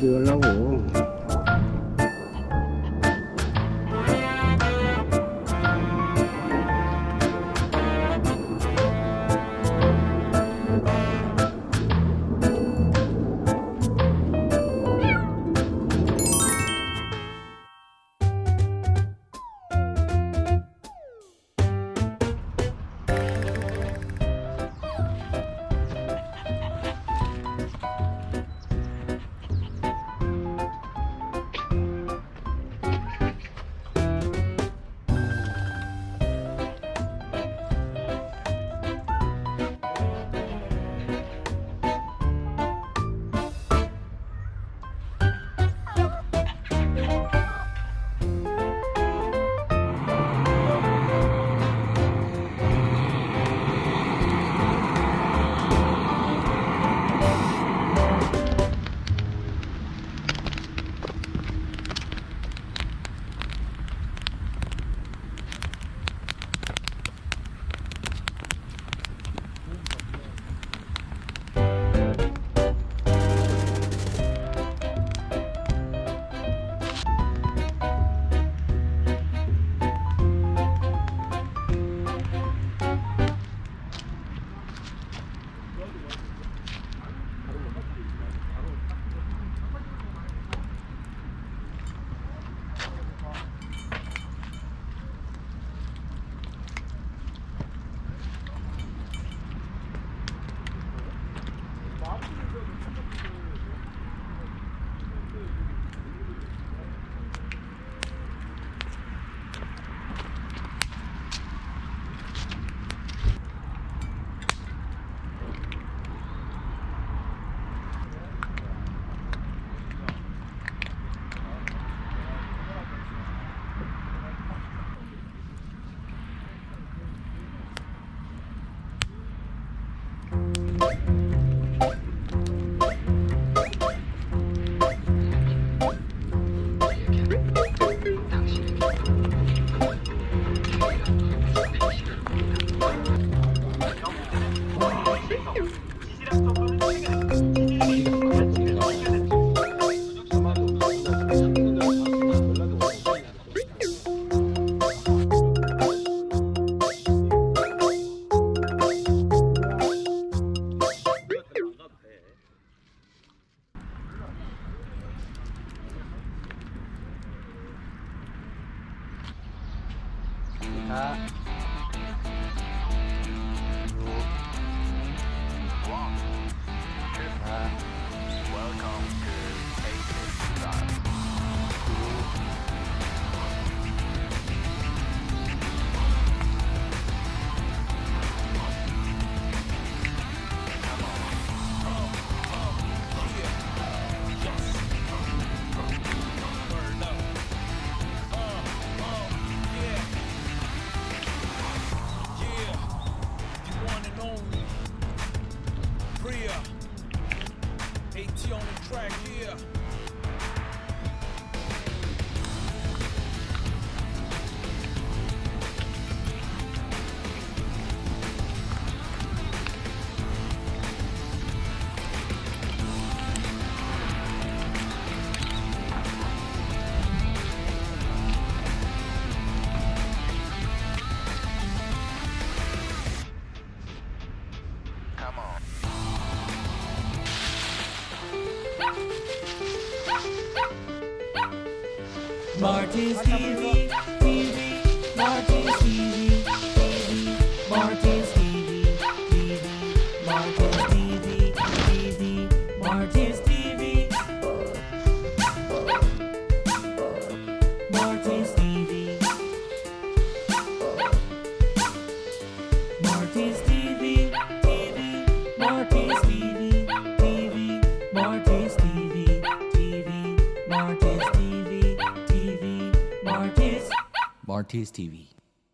do alone. 啊 on the track, yeah. Marty's TV, TV, Marty's TV, TV, Marty's TV, TV, Marty's TV, TV, Marty's TV, Marty's TV, Marty's TV, TV, Marty's Marty's TV.